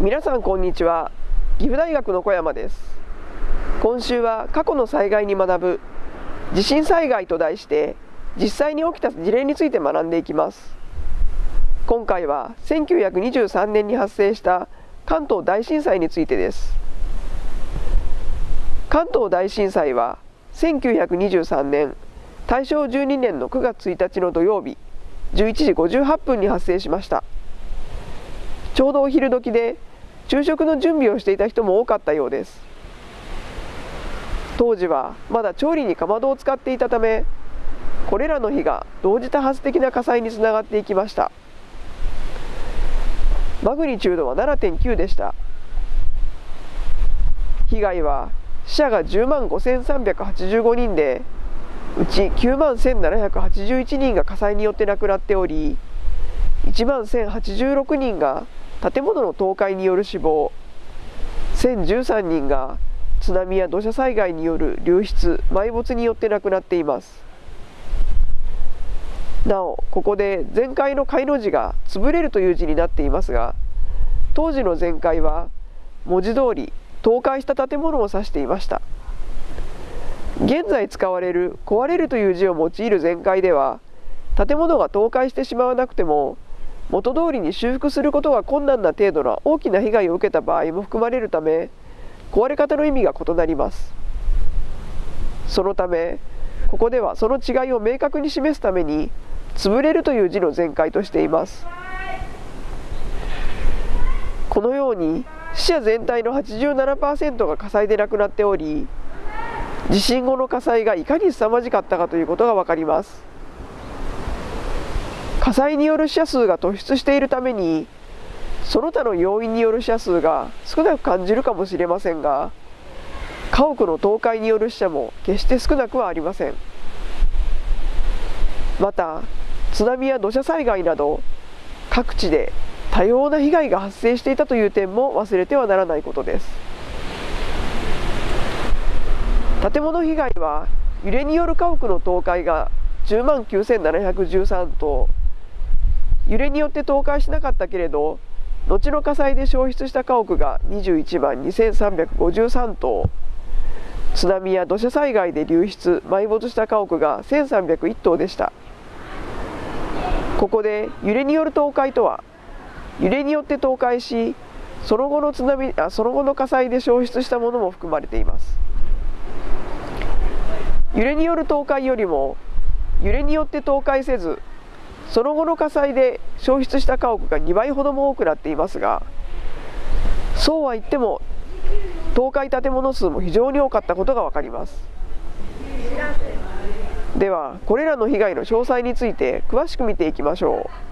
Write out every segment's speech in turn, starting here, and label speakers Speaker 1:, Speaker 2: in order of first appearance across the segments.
Speaker 1: 皆さんこんにちは。岐阜大学の小山です。今週は過去の災害に学ぶ地震災害と題して実際に起きた事例について学んでいきます。今回は1923年に発生した関東大震災についてです。関東大震災は1923年大正12年の9月1日の土曜日11時58分に発生しました。ちょうどお昼時で昼食の準備をしていた人も多かったようです。当時はまだ調理にかまどを使っていたためこれらの火が同時多発的な火災につながっていきました。マグニチュードは7.9でした。被害は死者が10万5385人でうち9万1781人が火災によって亡くなっており1万1086人が建物の倒壊による死亡1013人が津波や土砂災害による流出埋没によって亡くなっています。なおここで全壊の解の字が潰れるという字になっていますが当時の全壊は文字通り倒壊した建物を指していました。現在使われる壊れるという字を用いる全壊では建物が倒壊してしまわなくても元通りに修復することが困難な程度の大きな被害を受けた場合も含まれるため壊れ方の意味が異なります。そのためここではその違いを明確に示すために潰れるという字の全開としています。このように死者全体の87%が火災で亡くなっており地震後の火災がいかに凄まじかったかということが分かります。火災による死者数が突出しているためにその他の要因による死者数が少なく感じるかもしれませんが家屋の倒壊による死者も決して少なくはありません。また津波や土砂災害など各地で多様な被害が発生していたという点も忘れてはならないことです。建物被害は揺れによる家屋の倒壊が10万9713棟揺れによって倒壊しなかったけれど後の火災で焼失した家屋が21万2353棟。津波や土砂災害で流出埋没した家屋が1301棟でした。ここで揺れによる倒壊とは揺れによって倒壊しその後の津波あその後の火災で焼失したものも含まれています。揺れによる倒壊よりも揺れによって倒壊せずその後の火災で焼失した家屋が2倍ほども多くなっていますがそうは言っても倒壊建物数も非常に多かったことが分かります。ではこれらの被害の詳細について詳しく見ていきましょう。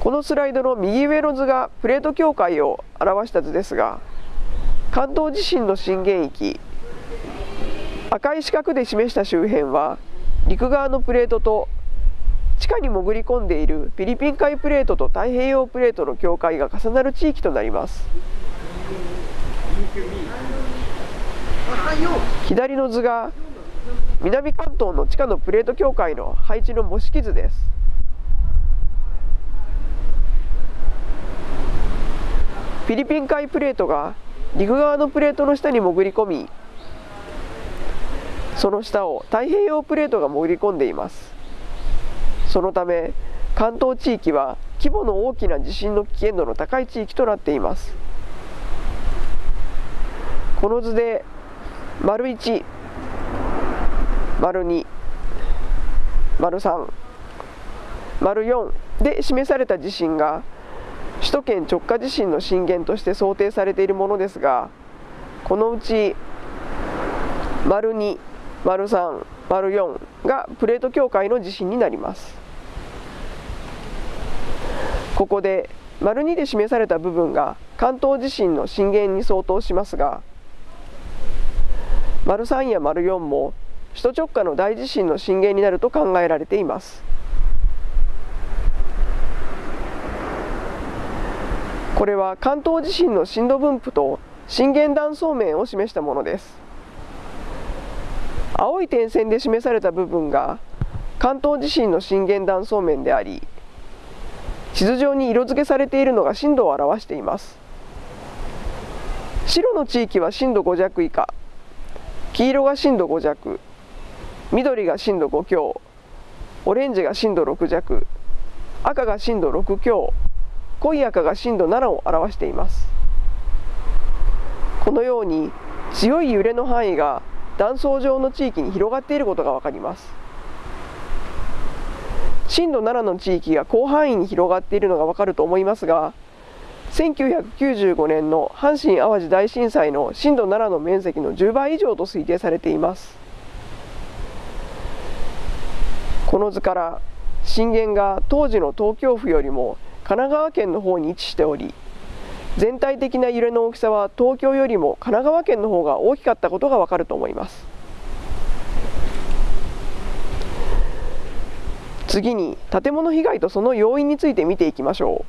Speaker 1: このスライドの右上の図がプレート境界を表した図ですが関東地震の震源域赤い四角で示した周辺は陸側のプレートと地下に潜り込んでいるフィリピン海プレートと太平洋プレートの境界が重なる地域となります。左の図が南関東の地下のプレート境界の配置の模式図です。フィリピン海プレートが陸側のプレートの下に潜り込みその下を太平洋プレートが潜り込んでいます。そのため関東地域は規模の大きな地震の危険度の高い地域となっています。この図で丸1丸2丸3丸4で示された地震が首都圏直下地震の震源として想定されているものですがこのうち丸2丸3丸4がプレート境界の地震になります。ここで丸2で示された部分が関東地震の震源に相当しますが丸3や丸4も首都直下の大地震の震源になると考えられています。これは関東地震の震度分布と震源断層面を示したものです。青い点線で示された部分が関東地震の震源断層面であり地図上に色付けされているのが震度を表しています。白の地域は震度5弱以下黄色が震度5弱緑が震度5強オレンジが震度6弱赤が震度6強濃い赤が震度7を表しています。このように強い揺れの範囲が断層状の地域に広がっていることが分かります。震度7の地域が広範囲に広がっているのが分かると思いますが1995年の阪神・淡路大震災の震度7の面積の10倍以上と推定されています。この図から震源が当時の東京府よりも神奈川県の方に位置しており全体的な揺れの大きさは東京よりも神奈川県の方が大きかったことがわかると思います。次に建物被害とその要因について見ていきましょ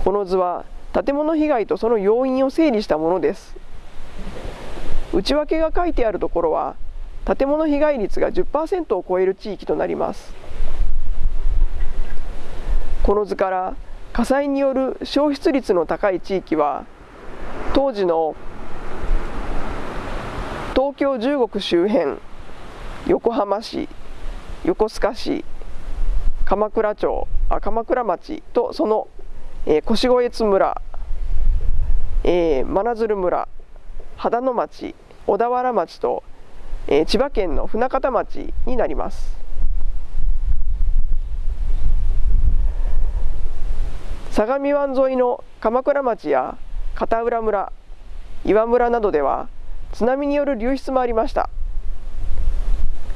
Speaker 1: う。この図は建物被害とその要因を整理したものです。内訳が書いてあるところは建物被害率が10%を超える地域となります。この図から火災による消失率の高い地域は当時の東京15区周辺横浜市横須賀市鎌倉町あ鎌倉町とその、えー、越越村、えー、真鶴村秦野町小田原町と、えー、千葉県の船形町になります。相模湾沿いの鎌倉町や片浦村岩村などでは津波による流出もありました。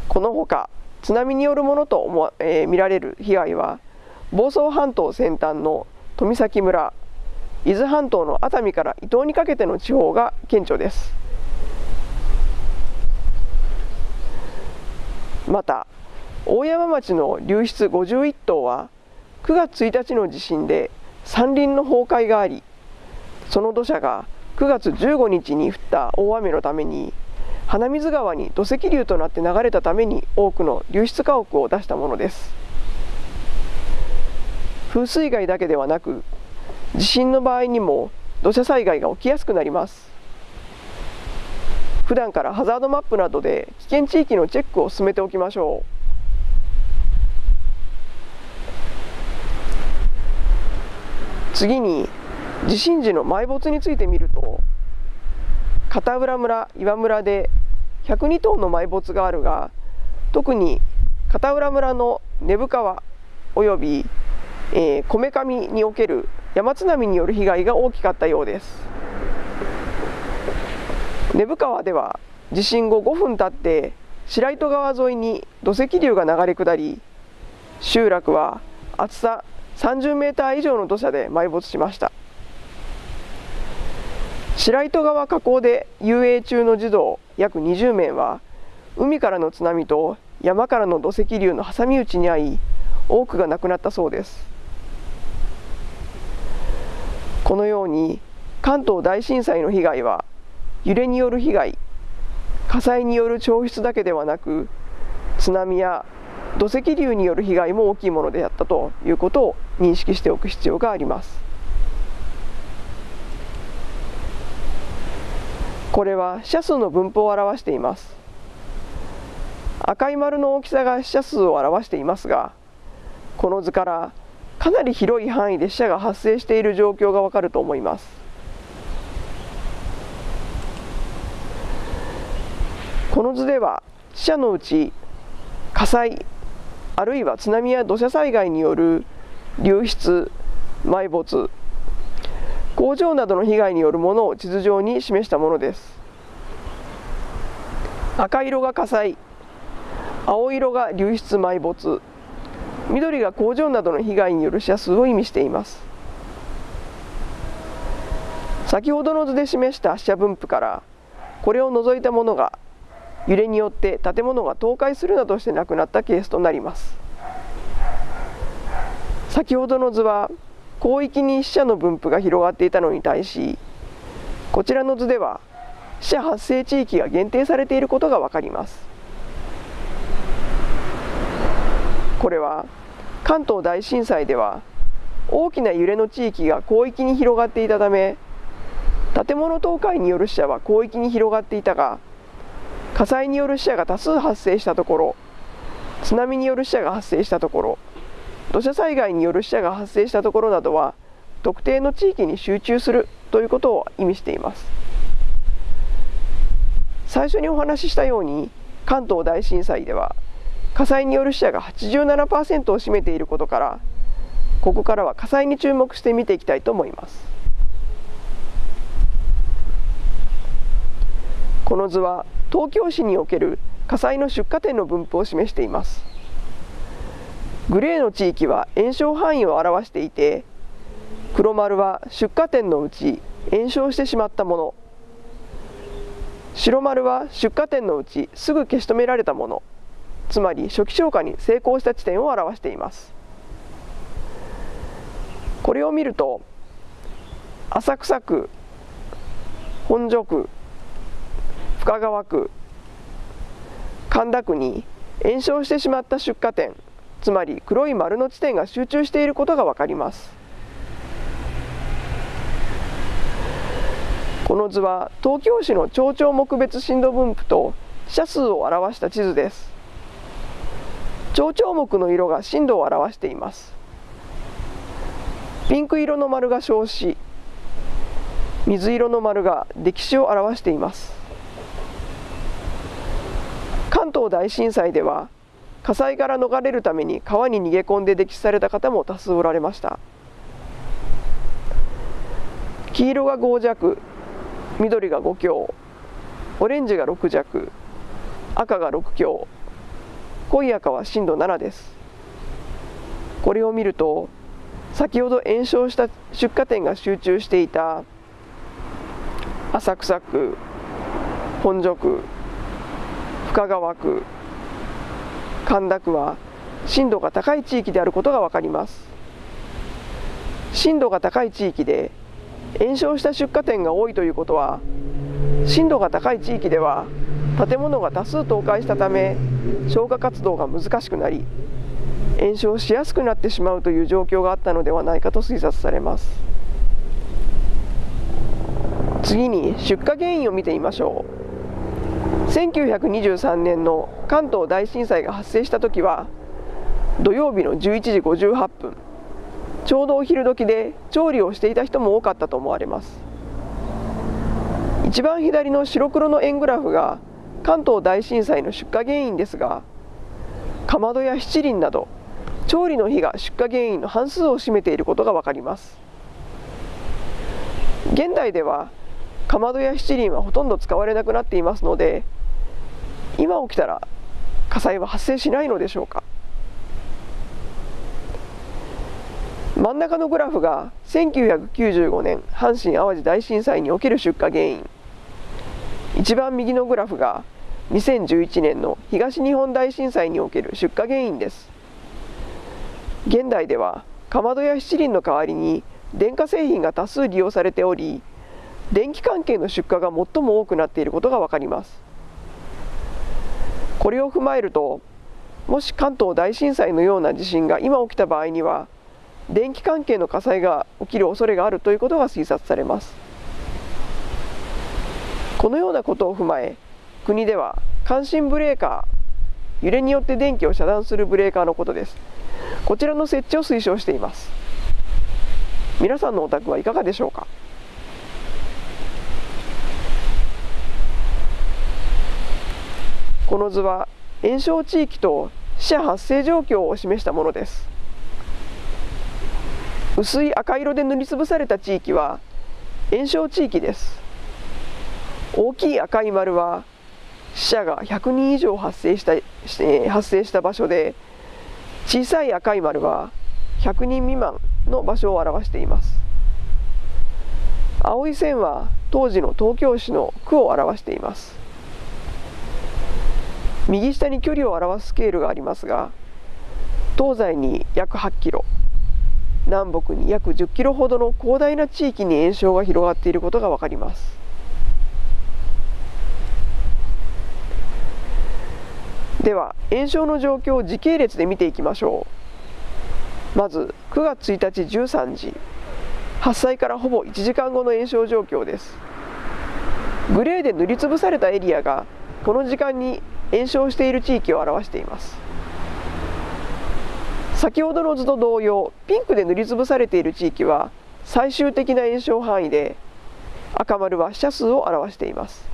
Speaker 1: このほか津波によるものと思、えー、見られる被害は房総半島先端の富崎村伊豆半島の熱海から伊東にかけての地方が顕著です。また大山町の流出51棟は9月1日の地震で山林の崩壊がありその土砂が9月15日に降った大雨のために鼻水川に土石流となって流れたために多くの流出家屋を出したものです。風水害だけではなく地震の場合にも土砂災害が起きやすくなります。普段からハザードマップなどで危険地域のチェックを進めておきましょう。次に地震時の埋没についてみると片浦村岩村で102頭の埋没があるが特に片浦村の根府川およびこめかみにおける山津波による被害が大きかったようです。根府川では地震後5分経って白糸川沿いに土石流が流れ下り集落は厚さ30メーター以上の土砂で埋没しました。白糸川河口で遊泳中の児童約20名は海からの津波と山からの土石流の挟み撃ちに遭い多くが亡くなったそうです。このように関東大震災の被害は揺れによる被害火災による消失だけではなく津波や土石流による被害も大きいものであったということを認識しておく必要があります。これは死者数の分布を表しています。赤い丸の大きさが死者数を表していますがこの図からかなり広い範囲で死者が発生している状況がわかると思います。この図では死者のうち火災あるいは津波や土砂災害による流出埋没工場などの被害によるものを地図上に示したものです。赤色が火災青色が流出埋没緑が工場などの被害による死者数を意味しています。先ほどの図で示した死者分布からこれを除いたものが揺れによって建物が倒壊するなどして亡くなったケースとなります。先ほどの図は広域に死者の分布が広がっていたのに対しこちらの図では死者発生地域が限定されていることが分かります。これは関東大震災では大きな揺れの地域が広域に広がっていたため建物倒壊による死者は広域に広がっていたが火災による死者が多数発生したところ津波による死者が発生したところ土砂災害による死者が発生したところなどは特定の地域に集中するということを意味しています。最初にお話ししたように関東大震災では火災による死者が87%を占めていることからここからは火災に注目して見ていきたいと思います。この図は東京市における火災の出火点の分布を示しています。グレーの地域は炎症範囲を表していて黒丸は出火点のうち炎症してしまったもの。白丸は出火点のうちすぐ消し止められたもの。つまり初期消火に成功した地点を表しています。これを見ると浅草区本所区深川区。神田区に延焼してしまった出火点つまり黒い丸の地点が集中していることが分かります。この図は東京市の町長目別震度分布と死者数を表した地図です。町長目の色が震度を表しています。ピンク色の丸が少子水色の丸が歴史を表しています関東大震災では火災から逃れるために川に逃げ込んで溺死された方も多数おられました。黄色が5弱緑が5強オレンジが6弱赤が6強濃い赤は震度7です。これを見ると先ほど炎症した出火点が集中していた浅草区本所区深川区神田区は震度が高い地域であることが分かります。震度が高い地域で炎症した出火点が多いということは震度が高い地域では建物が多数倒壊したため消火活動が難しくなり炎症しやすくなってしまうという状況があったのではないかと推察されます。次に出火原因を見てみましょう。1923年の関東大震災が発生した時は土曜日の11時58分ちょうどお昼時で調理をしていた人も多かったと思われます。一番左の白黒の円グラフが関東大震災の出火原因ですがかまどや七輪など調理の火が出火原因の半数を占めていることが分かります。現代ではかまどや七輪はほとんど使われなくなっていますので今起きたら火災は発生しないのでしょうか？真ん中のグラフが1995年阪神・淡路大震災における出火原因。一番右のグラフが2011年の東日本大震災における出火原因です。現代ではかまどや七輪の代わりに電化製品が多数利用されており電気関係の出荷が最も多くなっていることが分かります。これを踏まえるともし関東大震災のような地震が今起きた場合には電気関係の火災が起きる恐れがあるということが推察されます。このようなことを踏まえ国では感震ブレーカー揺れによって電気を遮断するブレーカーのことです。こちらの設置を推奨しています。皆さんのお宅はいかがでしょうか？この図は炎症地域と死者発生状況を示したものです。薄い赤色で塗りつぶされた地域は炎症地域です。大きい赤い丸は死者が100人以上発生した発生した場所で小さい赤い丸は100人未満の場所を表しています。青い線は当時の東京市の区を表しています。右下に距離を表すスケールがありますが東西に約8キロ南北に約10キロほどの広大な地域に炎症が広がっていることが分かります。では炎症の状況を時系列で見ていきましょう。まず9月1日13時発災からほぼ1時間後の延焼状況です。グレーで塗りつぶされたエリアがこの時間に延焼している地域を表しています。先ほどの図と同様ピンクで塗りつぶされている地域は最終的な炎症範囲で赤丸は死者数を表しています。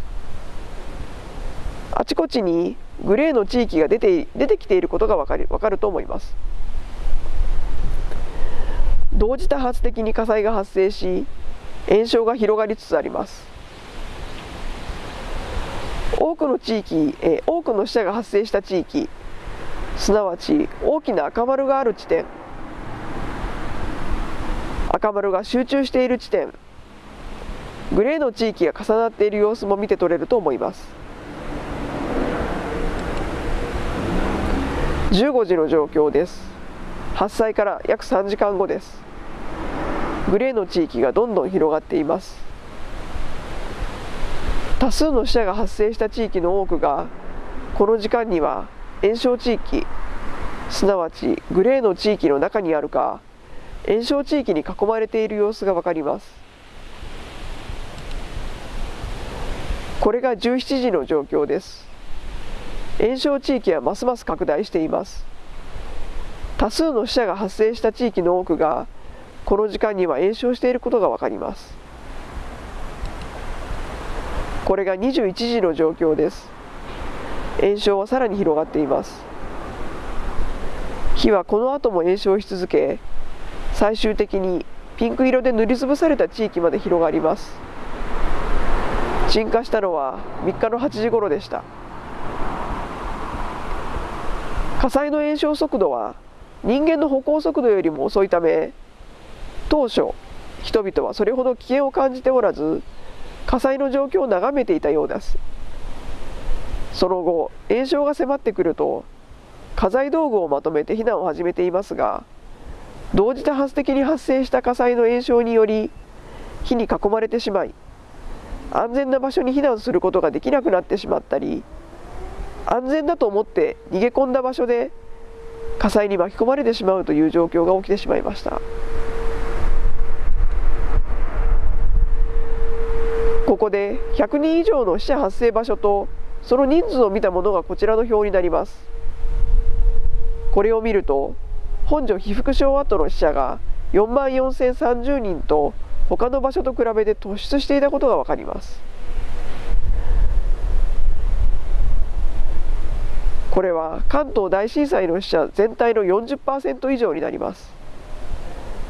Speaker 1: あちこちにグレーの地域が出て出てきていることが分かる分かると思います。同時多発的に火災が発生し炎症が広がりつつあります。多くの地域、え多くの死者が発生した地域すなわち大きな赤丸がある地点赤丸が集中している地点グレーの地域が重なっている様子も見て取れると思います。15時の状況です。発災から約3時間後です。グレーの地域がどんどん広がっています。多数の死者が発生した地域の多くがこの時間には炎症地域すなわちグレーの地域の中にあるか炎症地域に囲まれている様子が分かります。これが17時の状況です。炎症地域はますます拡大しています。多数の死者が発生した地域の多くがこの時間には炎症していることが分かります。これが21時の状況です。炎症はさらに広がっています。火はこの後も炎症し続け最終的にピンク色で塗りつぶされた地域まで広がります。鎮火したのは3日の8時頃でした。火災の延焼速度は人間の歩行速度よりも遅いため当初人々はそれほど危険を感じておらず火災の状況を眺めていたようです。その後炎症が迫ってくると家財道具をまとめて避難を始めていますが同時多発的に発生した火災の延焼により火に囲まれてしまい安全な場所に避難することができなくなってしまったり安全だと思って逃げ込んだ場所で火災に巻き込まれてしまうという状況が起きてしまいました。ここで100人以上の死者発生場所とその人数を見たものがこちらの表になります。これを見ると本所被服廠跡の死者が4万4030人と他の場所と比べて突出していたことが分かります。これは関東大震災の死者全体の40%以上になります。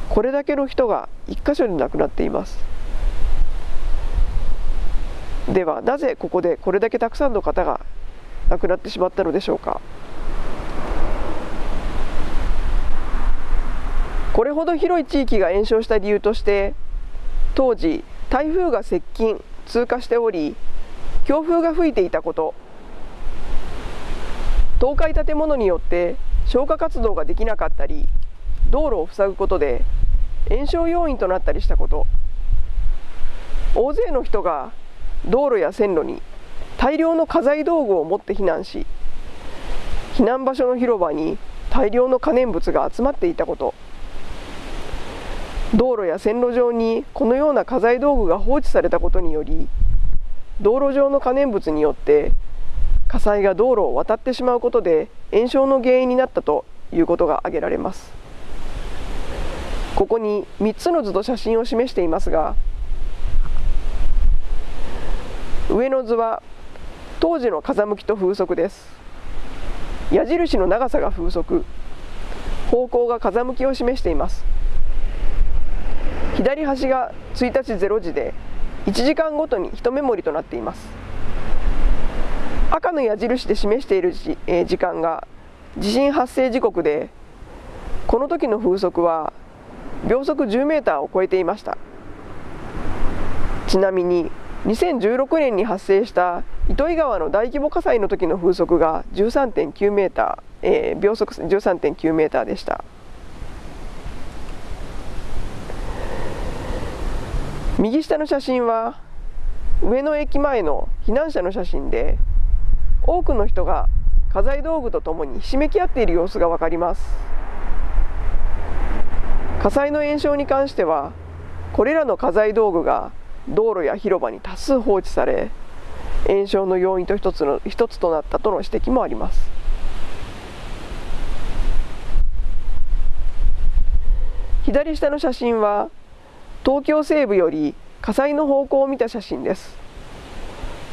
Speaker 1: これだけの人が1箇所に亡くなっています。ではなぜここでこれだけたくさんの方が亡くなってしまったのでしょうか？これほど広い地域が延焼した理由として当時台風が接近通過しており強風が吹いていたこと倒壊建物によって消火活動ができなかったり道路を塞ぐことで延焼要因となったりしたこと。大勢の人が道路や線路に大量の家財道具を持って避難し避難場所の広場に大量の可燃物が集まっていたこと。道路や線路上にこのような家財道具が放置されたことにより道路上の可燃物によって火災が道路を渡ってしまうことで炎症の原因になったということが挙げられます。ここに3つの図と写真を示していますが上の図は当時の風向きと風速です。矢印の長さが風速。方向が風向きを示しています。左端が1日0時で1時間ごとに1メモリとなっています。赤の矢印で示している時,、えー、時間が地震発生時刻でこの時の風速は秒速10メーターを超えていました。ちなみに2016年に発生した糸魚川の大規模火災の時の風速が13.9メーター、えー、秒速13.9メーターでした。右下の写真は上野駅前の避難者の写真で多くの人が家財道具とともにひしめき合っている様子が分かります。火災の延焼に関してはこれらの家財道具が道路や広場に多数放置され炎症の要因と一つの一つとなったとの指摘もあります。左下の写真は東京西部より火災の方向を見た写真です。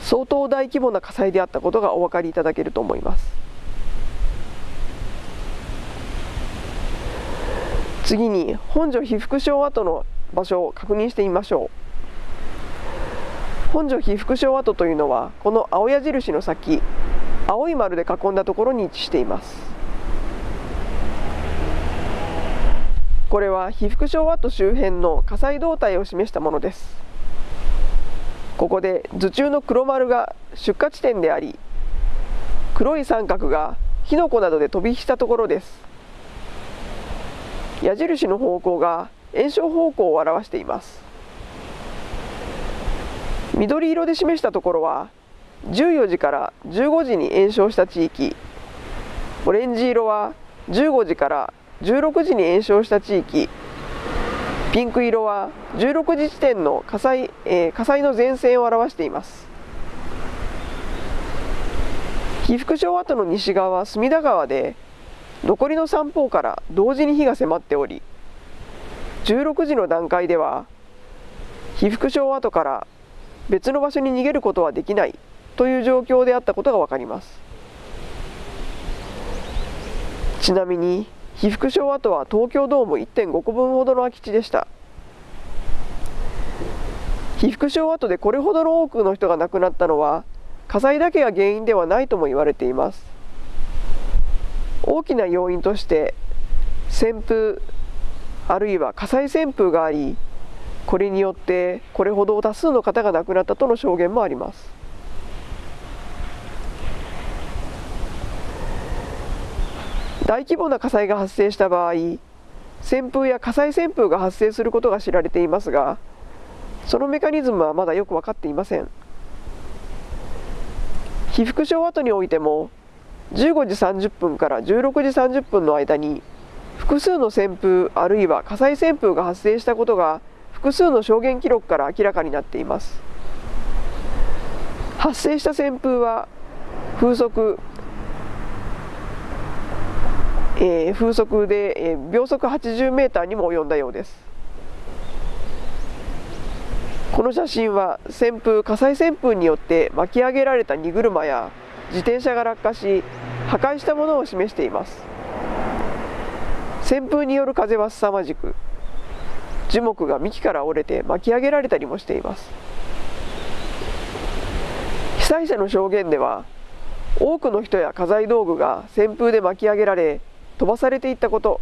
Speaker 1: 相当大規模な火災であったことがお分かりいただけると思います。次に本所被服廠跡の場所を確認してみましょう。本所被服廠跡というのはこの青矢印の先青い丸で囲んだところに位置しています。これは被服廠跡周辺の火災動態を示したものです。ここで頭中の黒丸が出火地点であり黒い三角が火の粉などで飛び火したところです。矢印の方向が炎症方向を表しています。緑色で示したところは14時から15時に炎症した地域。オレンジ色は15時から16時に炎症した地域。ピンク色は16時地点の火災,、えー、火災の前線を表しています。被服廠跡の西側は隅田川で残りの三方から同時に火が迫っており16時の段階では被服廠跡から別の場所に逃げることはできないという状況であったことが分かります。ちなみに被服廠跡は東京ドーム1.5個分ほどの空き地でした。被服廠跡でこれほどの多くの人が亡くなったのは火災だけが原因ではないとも言われています。大きな要因として旋風あるいは火災旋風がありこれによってこれほど多数の方が亡くなったとの証言もあります。大規模な火災が発生した場合旋風や火災旋風が発生することが知られていますがそのメカニズムはまだよく分かっていません。被服廠跡においても15時30分から16時30分の間に複数の旋風あるいは火災旋風が発生したことが複数の証言記録から明らかになっています。発生した旋風は風速えー、風速で、えー、秒速80メーターにも及んだようです。この写真は旋風火災旋風によって巻き上げられた荷車や自転車が落下し破壊したものを示しています。旋風による風は凄まじく樹木が幹から折れて巻き上げられたりもしています。被災者の証言では多くの人や家財道具が旋風で巻き上げられ飛ばされていったこと。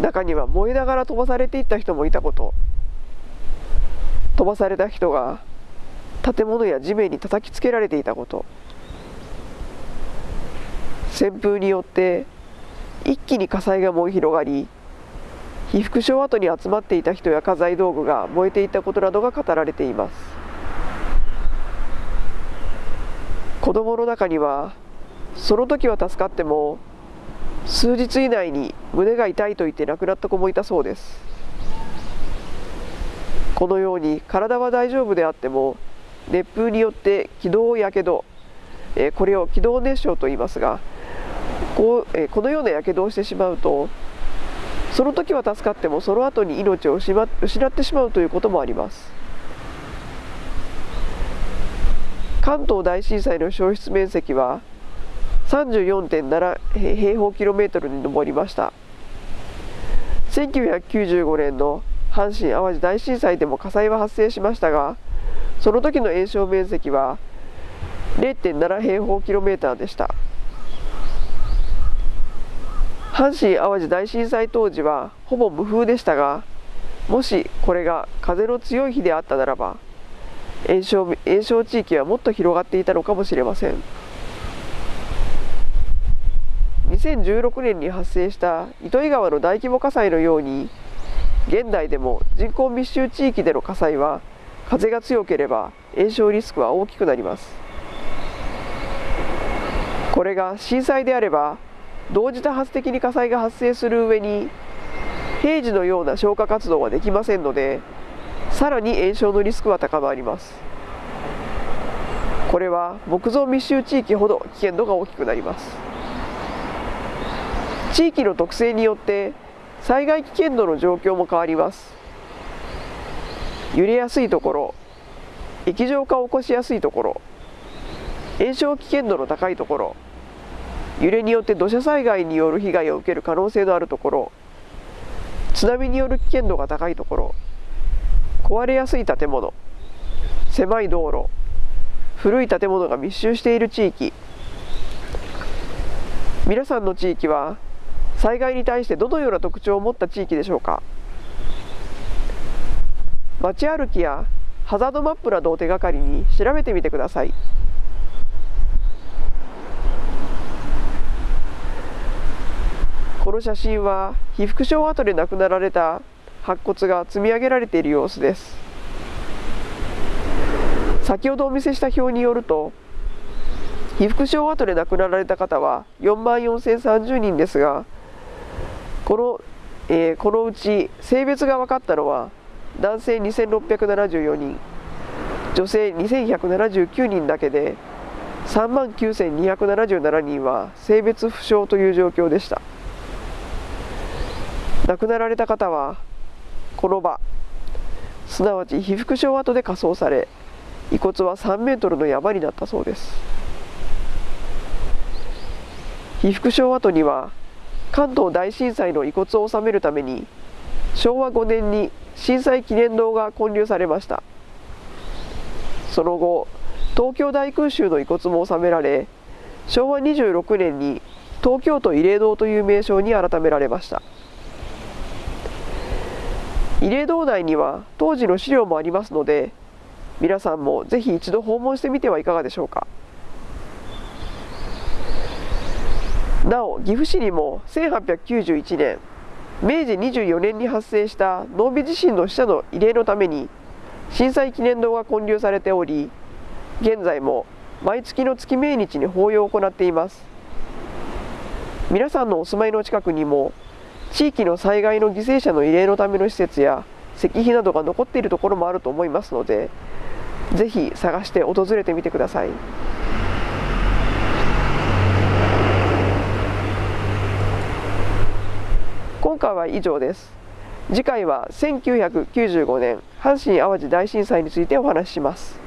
Speaker 1: 中には燃えながら飛ばされていった人もいたこと。飛ばされた人が建物や地面に叩きつけられていたこと。旋風によって一気に火災が燃え広がり被服廠跡に集まっていた人や家財道具が燃えていたことなどが語られています。子供の中にはその時は助かっても数日以内に胸が痛いと言って亡くなった子もいたそうです。このように体は大丈夫であっても熱風によって気道やけどこれを気道熱傷と言いますがこう、えこのようなやけどをしてしまうとその時は助かってもその後に命を失ってしまうということもあります。関東大震災の焼失面積は34.7平方キロメートルに上りました。1995年の阪神・淡路大震災でも火災は発生しましたがその時の延焼面積は0.7平方キロメーターでした。阪神・淡路大震災当時はほぼ無風でしたがもしこれが風の強い日であったならば炎症炎症地域はもっと広がっていたのかもしれません。2016年に発生した糸魚川の大規模火災のように現代でも人口密集地域での火災は風が強ければ炎症リスクは大きくなります。これが震災であれば同時多発的に火災が発生する上に平時のような消火活動はできませんのでさらに延焼のリスクは高まります。これは木造密集地域ほど危険度が大きくなります。地域の特性によって災害危険度の状況も変わります。揺れやすいところ液状化を起こしやすいところ延焼危険度の高いところ揺れによって土砂災害による被害を受ける可能性のあるところ津波による危険度が高いところ壊れやすい建物狭い道路古い建物が密集している地域皆さんの地域は災害に対してどのような特徴を持った地域でしょうか？街歩きやハザードマップなどを手がかりに調べてみてください。この写真は被服廠跡で亡くなられた白骨が積み上げられている様子です。先ほどお見せした表によると被服廠跡で亡くなられた方は4万4030人ですがこの,、えー、このうち性別が分かったのは男性2674人女性2179人だけで3万9277人は性別不詳という状況でした。亡くなられた方はこの場すなわち被服廠跡で火葬され遺骨は3メートルの山になったそうです。被服廠跡には関東大震災の遺骨を納めるために昭和5年に震災記念堂が建立されました。その後東京大空襲の遺骨も納められ昭和26年に東京都慰霊堂という名称に改められました。慰霊堂内には当時の資料もありますので皆さんもぜひ一度訪問してみてはいかがでしょうか。なお岐阜市にも1891年明治24年に発生した濃尾地震の死者の慰霊のために震災記念堂が建立されており現在も毎月の月命日に法要を行っています。皆さんのお住まいの近くにも地域の災害の犠牲者の慰霊のための施設や石碑などが残っているところもあると思いますのでぜひ探して訪れてみてください。今回は以上です。次回は1995年阪神・淡路大震災についてお話しします。